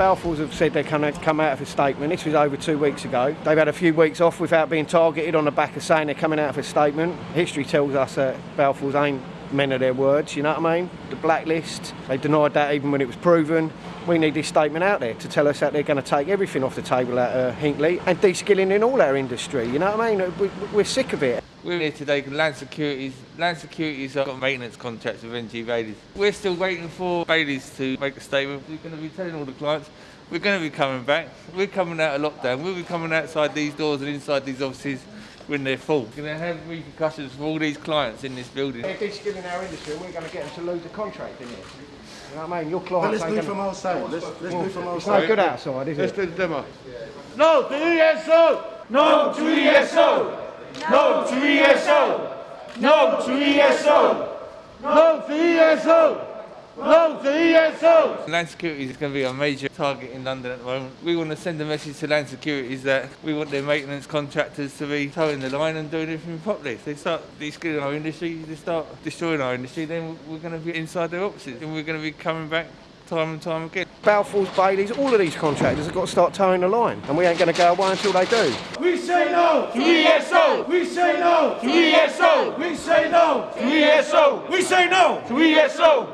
Balfour's have said they're going to come out of a statement. This was over two weeks ago. They've had a few weeks off without being targeted on the back of saying they're coming out of a statement. History tells us that Balfour's ain't men of their words, you know what I mean? The blacklist, they denied that even when it was proven. We need this statement out there to tell us that they're going to take everything off the table at uh, Hinkley and de-skilling in all our industry, you know what I mean? We, we're sick of it. We're here today because Land Securities, Land Securities have got maintenance contracts with NG Baileys. We're still waiting for Baileys to make a statement. We're going to be telling all the clients we're going to be coming back. We're coming out of lockdown. We'll be coming outside these doors and inside these offices when they're full. We're going to have repercussions for all these clients in this building. They're de-skilling our industry we're going to get them to lose a contract in it. You know what I mean? Your But clients let's do it gonna- from outside. Let's, let's do it from It's no outside. good outside, is Let's it? do the demo. No to ESO! No to ESO! No to ESO! No to ESO! No to ESO! No to ESO! Land Securities is going to be a major target in London at the moment. We want to send a message to Land Securities that we want their maintenance contractors to be toeing the line and doing everything properly. If they start de-skilling our industry, they start destroying our industry, then we're going to be inside their offices and we're going to be coming back time and time again. Balfour's, Baileys, all of these contractors have got to start toeing the line and we ain't going to go away until they do. We say no to ESO! We say no to ESO! We say no to ESO! We say no to ESO!